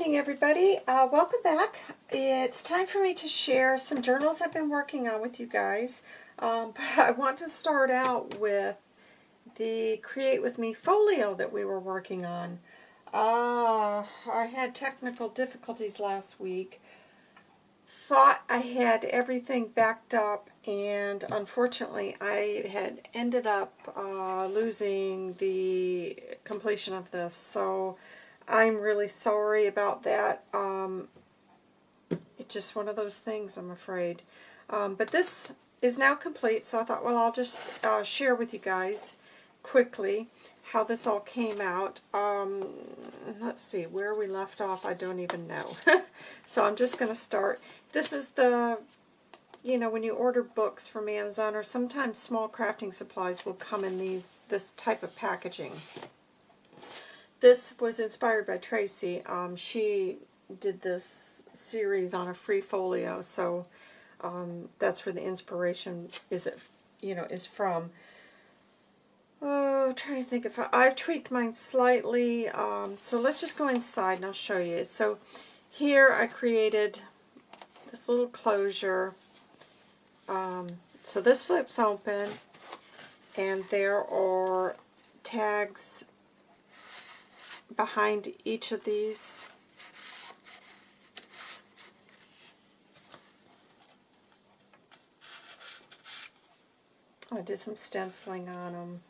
morning, everybody. Uh, welcome back. It's time for me to share some journals I've been working on with you guys. Um, but I want to start out with the Create With Me folio that we were working on. Uh, I had technical difficulties last week. Thought I had everything backed up, and unfortunately I had ended up uh, losing the completion of this. So I'm really sorry about that. Um, it's just one of those things, I'm afraid. Um, but this is now complete, so I thought, well, I'll just uh, share with you guys quickly how this all came out. Um, let's see, where we left off, I don't even know. so I'm just going to start. This is the, you know, when you order books from Amazon, or sometimes small crafting supplies will come in these this type of packaging. This was inspired by Tracy. Um, she did this series on a free folio, so um, that's where the inspiration is it, you know, is from. Oh, trying to think if I, I've tweaked mine slightly. Um, so let's just go inside and I'll show you. So here I created this little closure. Um, so this flips open and there are tags behind each of these. I did some stenciling on them.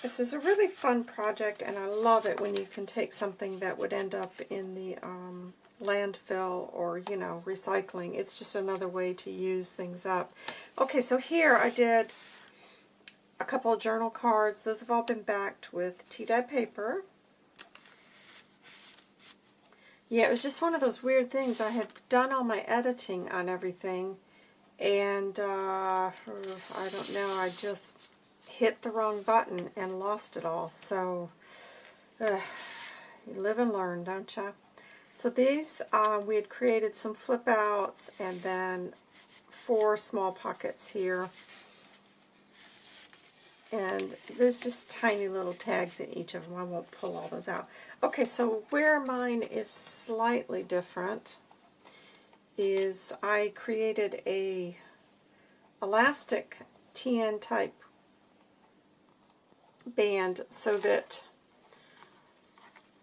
This is a really fun project, and I love it when you can take something that would end up in the um, landfill or, you know, recycling. It's just another way to use things up. Okay, so here I did a couple of journal cards. Those have all been backed with tea-dye paper. Yeah, it was just one of those weird things. I had done all my editing on everything, and uh, I don't know, I just hit the wrong button and lost it all. So, you live and learn, don't you? So these, uh, we had created some flip outs and then four small pockets here and there's just tiny little tags in each of them. I won't pull all those out. Okay, so where mine is slightly different is I created a elastic TN type band so that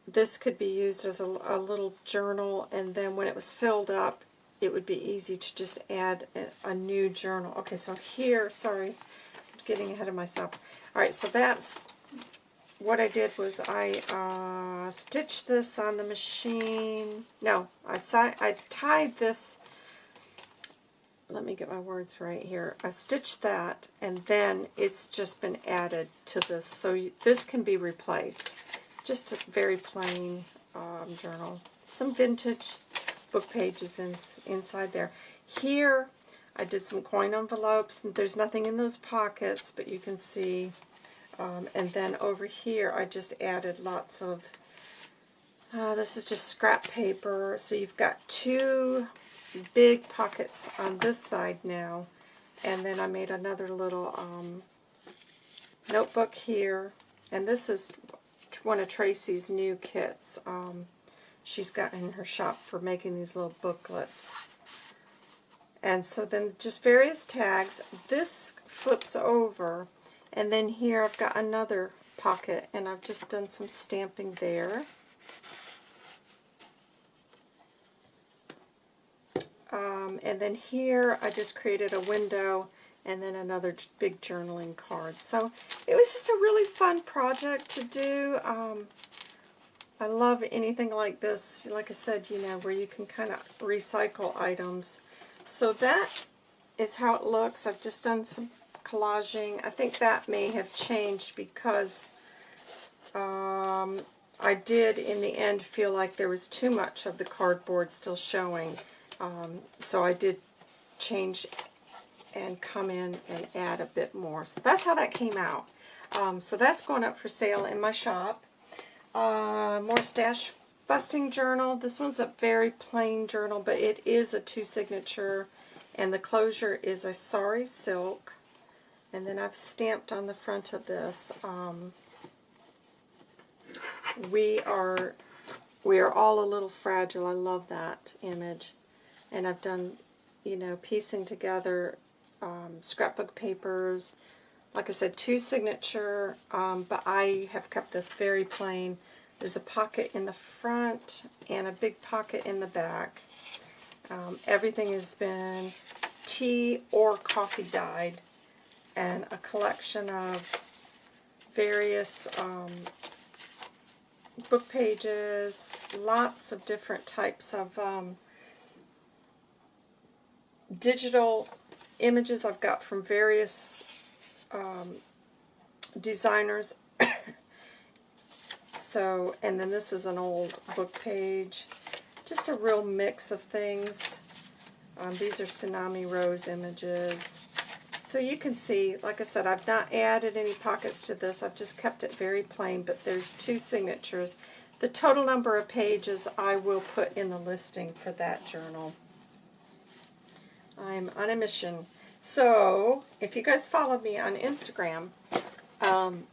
this could be used as a, a, little journal and then when it was filled up it would be easy to just add a, a new journal. Okay, so here, sorry, getting ahead of myself. Alright, so that's what I did was I uh, stitched this on the machine. No, I, I tied this. Let me get my words right here. I stitched that, and then it's just been added to this. So this can be replaced. Just a very plain um, journal. Some vintage book pages in, inside there. Here, I did some coin envelopes. There's nothing in those pockets, but you can see. Um, and then over here, I just added lots of, uh, this is just scrap paper. So you've got two big pockets on this side now. And then I made another little um, notebook here. And this is one of Tracy's new kits. Um, she's got in her shop for making these little booklets. And so then just various tags. This flips over, and then here I've got another pocket, and I've just done some stamping there. Um, and then here I just created a window and then another big journaling card. So it was just a really fun project to do. Um, I love anything like this, like I said, you know, where you can kind of recycle items. So that is how it looks. I've just done some collaging. I think that may have changed because um, I did in the end feel like there was too much of the cardboard still showing. Um, so I did change and come in and add a bit more. So that's how that came out. Um, so that's going up for sale in my shop. Uh, more stash busting journal. This one's a very plain journal, but it is a two-signature, and the closure is a sari silk. And then I've stamped on the front of this um, we are we are all a little fragile. I love that image. And I've done, you know, piecing together um, scrapbook papers. Like I said, two signature, um, but I have kept this very plain. There's a pocket in the front and a big pocket in the back. Um, everything has been tea or coffee dyed and a collection of various um, book pages, lots of different types of um, digital images I've got from various um, designers. So, and then this is an old book page. Just a real mix of things. Um, these are Tsunami Rose images. So you can see, like I said, I've not added any pockets to this. I've just kept it very plain, but there's two signatures. The total number of pages I will put in the listing for that journal. I'm on a mission. So, if you guys follow me on Instagram, um,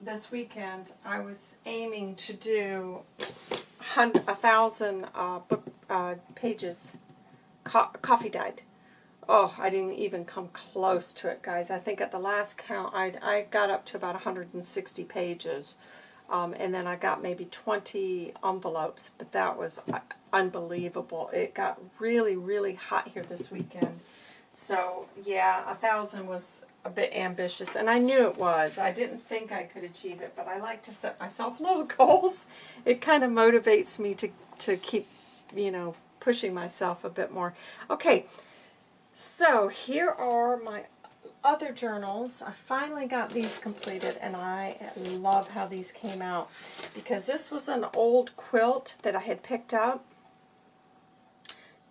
this weekend I was aiming to do a thousand uh, book uh, pages co coffee dyed. Oh, I didn't even come close to it, guys. I think at the last count, I, I got up to about 160 pages. Um, and then I got maybe 20 envelopes, but that was uh, unbelievable. It got really, really hot here this weekend. So, yeah, a thousand was a bit ambitious, and I knew it was. I didn't think I could achieve it, but I like to set myself little goals. It kind of motivates me to, to keep, you know, pushing myself a bit more. Okay, so here are my other journals. I finally got these completed and I love how these came out because this was an old quilt that I had picked up.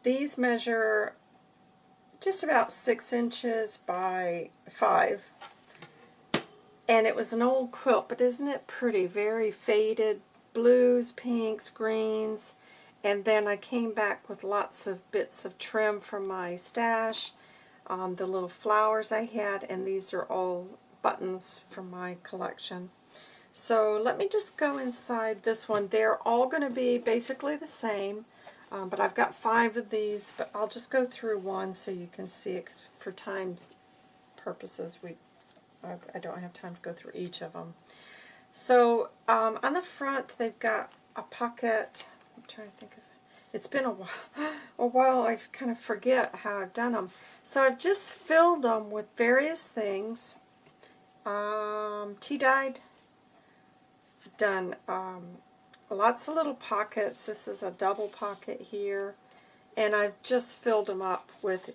These measure just about six inches by five and it was an old quilt but isn't it pretty very faded blues pinks greens and then I came back with lots of bits of trim from my stash, um, the little flowers I had, and these are all buttons from my collection. So let me just go inside this one. They're all going to be basically the same, um, but I've got five of these, but I'll just go through one so you can see it, for time purposes, we I, I don't have time to go through each of them. So um, on the front, they've got a pocket I'm trying to think of it. It's been a while, a while I kind of forget how I've done them. So I've just filled them with various things. Um, tea dyed, done um, lots of little pockets. This is a double pocket here. And I've just filled them up with,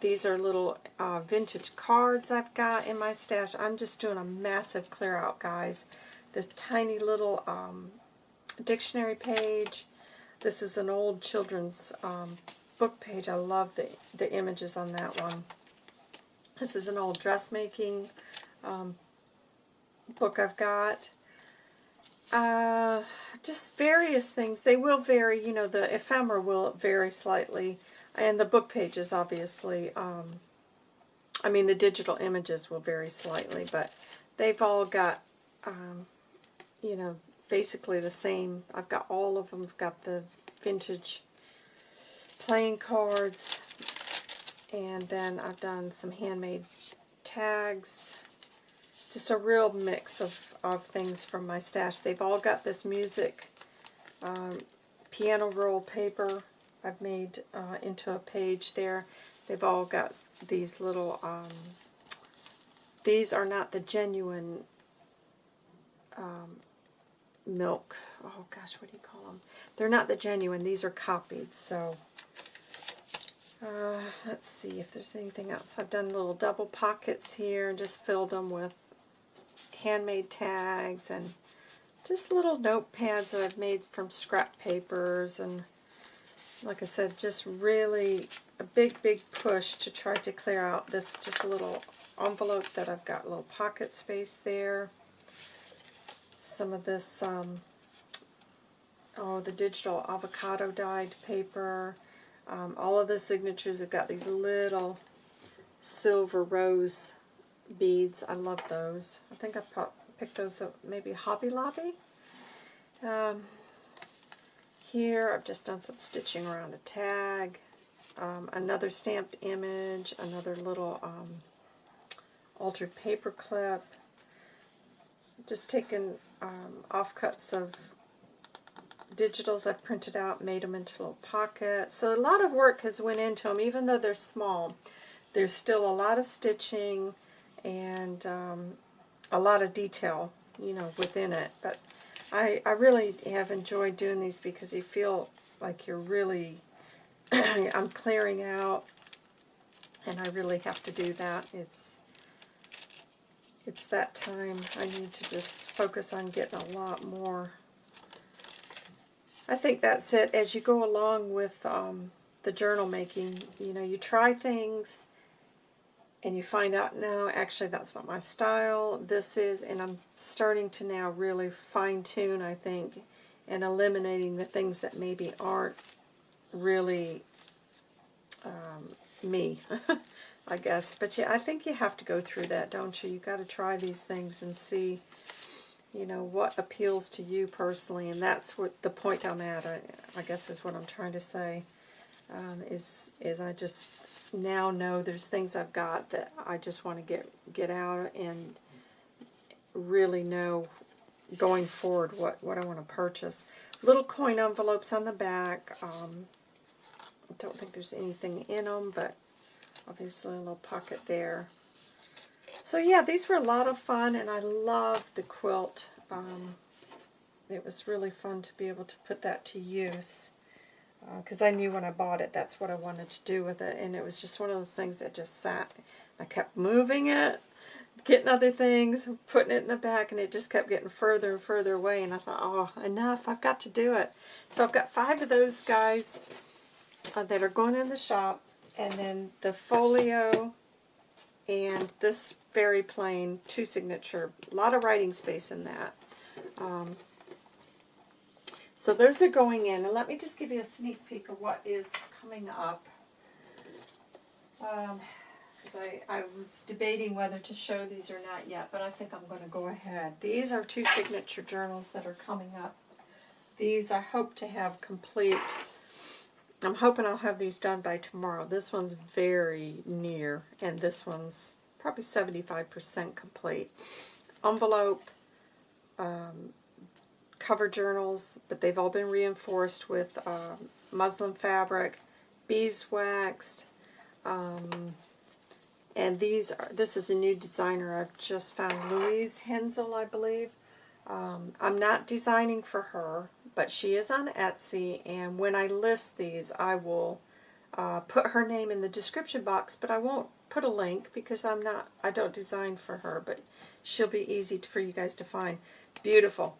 these are little uh, vintage cards I've got in my stash. I'm just doing a massive clear out, guys. This tiny little um, dictionary page. This is an old children's um, book page. I love the, the images on that one. This is an old dressmaking um, book I've got. Uh, just various things. They will vary, you know, the ephemera will vary slightly. And the book pages, obviously, um, I mean, the digital images will vary slightly, but they've all got, um, you know, basically the same. I've got all of them. I've got the vintage playing cards. And then I've done some handmade tags. Just a real mix of, of things from my stash. They've all got this music um, piano roll paper I've made uh, into a page there. They've all got these little, um, these are not the genuine um, milk. Oh gosh, what do you call them? They're not the genuine. These are copied. So uh, let's see if there's anything else. I've done little double pockets here and just filled them with handmade tags and just little notepads that I've made from scrap papers and like I said, just really a big, big push to try to clear out this just a little envelope that I've got a little pocket space there some of this, um, oh, the digital avocado dyed paper. Um, all of the signatures have got these little silver rose beads. I love those. I think I picked those up maybe Hobby Lobby. Um, here I've just done some stitching around a tag, um, another stamped image, another little um, altered paper clip, just taken um, offcuts of digitals I've printed out, made them into little pockets. So a lot of work has went into them, even though they're small. There's still a lot of stitching and um, a lot of detail, you know, within it. But I, I really have enjoyed doing these because you feel like you're really, I'm clearing out, and I really have to do that. It's it's that time. I need to just focus on getting a lot more. I think that's it. As you go along with um, the journal making, you know, you try things and you find out, no, actually that's not my style, this is, and I'm starting to now really fine-tune, I think, and eliminating the things that maybe aren't really um, me, I guess. But yeah, I think you have to go through that, don't you? You've got to try these things and see, you know, what appeals to you personally, and that's what the point I'm at, I, I guess is what I'm trying to say, um, is, is I just now know there's things I've got that I just want to get get out and really know going forward what, what I want to purchase. Little coin envelopes on the back. Um, I don't think there's anything in them, but obviously a little pocket there. So yeah, these were a lot of fun, and I love the quilt. Um, it was really fun to be able to put that to use because uh, I knew when I bought it that's what I wanted to do with it. And it was just one of those things that just sat I kept moving it getting other things putting it in the back and it just kept getting further and further away. And I thought oh enough I've got to do it. So I've got five of those guys uh, that are going in the shop and then the folio and this very plain two signature a lot of writing space in that. Um, so those are going in. And let me just give you a sneak peek of what is coming up. Because um, I, I was debating whether to show these or not yet, but I think I'm going to go ahead. These are two signature journals that are coming up. These I hope to have complete. I'm hoping I'll have these done by tomorrow. This one's very near, and this one's probably 75% complete. Envelope, um, cover journals, but they've all been reinforced with uh, muslin fabric, beeswaxed, um, and these are, this is a new designer I've just found, Louise Hensel, I believe. Um, I'm not designing for her, but she is on Etsy, and when I list these, I will uh, put her name in the description box, but I won't put a link because I'm not, I don't design for her, but she'll be easy for you guys to find. Beautiful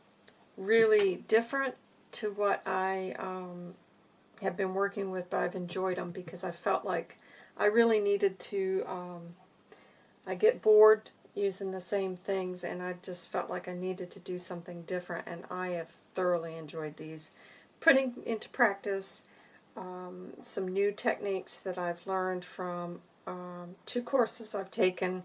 really different to what I um, have been working with, but I've enjoyed them because I felt like I really needed to, um, I get bored using the same things and I just felt like I needed to do something different and I have thoroughly enjoyed these. Putting into practice um, some new techniques that I've learned from um, two courses I've taken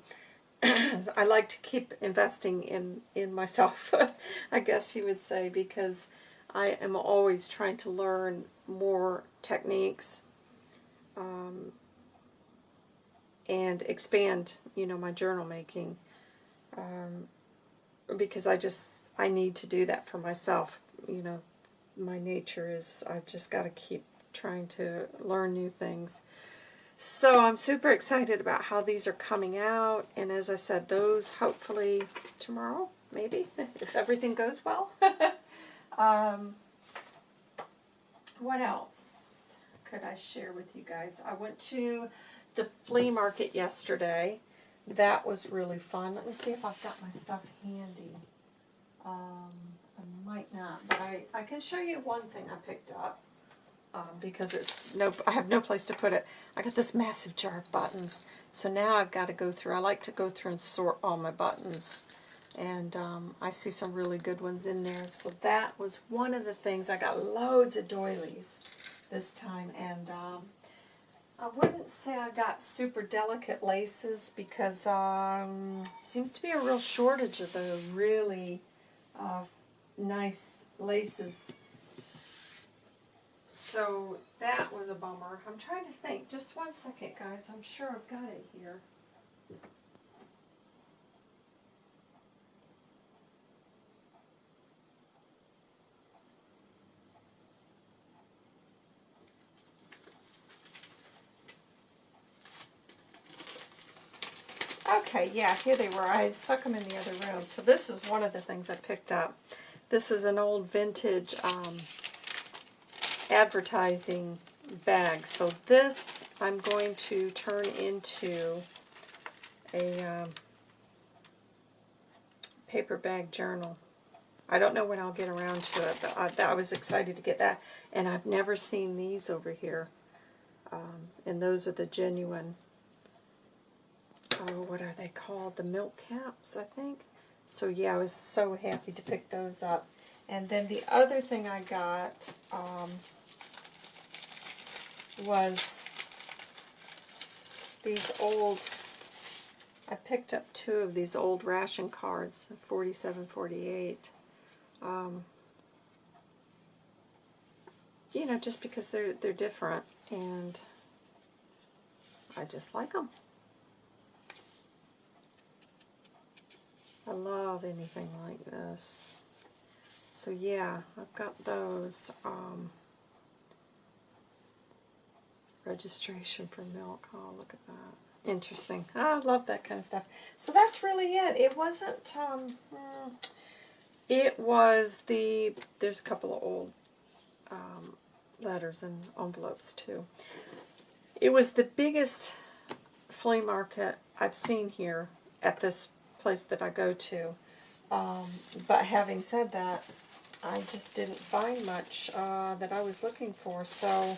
I like to keep investing in, in myself, I guess you would say, because I am always trying to learn more techniques um, and expand, you know, my journal making um, because I just, I need to do that for myself. You know, my nature is I've just got to keep trying to learn new things. So I'm super excited about how these are coming out. And as I said, those hopefully tomorrow, maybe, if everything goes well. um, what else could I share with you guys? I went to the flea market yesterday. That was really fun. Let me see if I've got my stuff handy. Um, I might not, but I, I can show you one thing I picked up um, because it's no, I have no place to put it. I got this massive jar of buttons, so now I've got to go through. I like to go through and sort all my buttons, and um, I see some really good ones in there. So that was one of the things. I got loads of doilies this time, and um, I wouldn't say I got super delicate laces because um, seems to be a real shortage of the really uh, nice laces. So that was a bummer. I'm trying to think. Just one second, guys. I'm sure I've got it here. Okay, yeah, here they were. I had stuck them in the other room. So this is one of the things I picked up. This is an old vintage um, advertising bag. So this I'm going to turn into a um, paper bag journal. I don't know when I'll get around to it, but I, I was excited to get that. And I've never seen these over here. Um, and those are the genuine oh, what are they called? The milk caps, I think. So yeah, I was so happy to pick those up. And then the other thing I got um, was these old, I picked up two of these old ration cards, 47, 48. Um, you know, just because they're, they're different, and I just like them. I love anything like this. So yeah, I've got those. Um, registration for milk. Oh, look at that. Interesting. I love that kind of stuff. So that's really it. It wasn't, um, hmm, it was the, there's a couple of old um, letters and envelopes too. It was the biggest flea market I've seen here at this place that I go to. Um, but having said that, I just didn't find much uh, that I was looking for. So,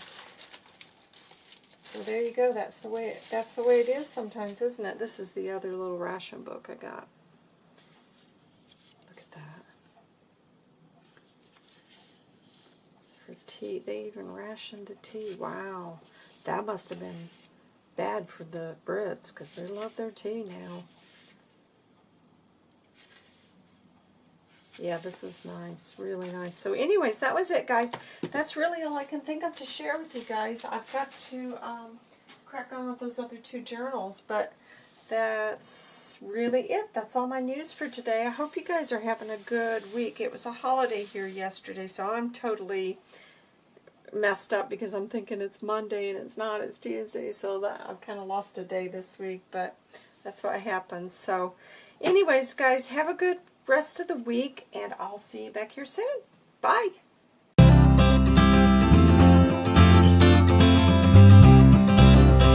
so there you go. That's the way. It, that's the way it is sometimes, isn't it? This is the other little ration book I got. Look at that. Tea, they even rationed the tea. Wow, that must have been bad for the Brits because they love their tea now. Yeah, this is nice. Really nice. So anyways, that was it, guys. That's really all I can think of to share with you guys. I've got to um, crack on with those other two journals, but that's really it. That's all my news for today. I hope you guys are having a good week. It was a holiday here yesterday, so I'm totally messed up because I'm thinking it's Monday and it's not. It's Tuesday, so that I've kind of lost a day this week, but that's what happens. So anyways, guys, have a good rest of the week, and I'll see you back here soon. Bye.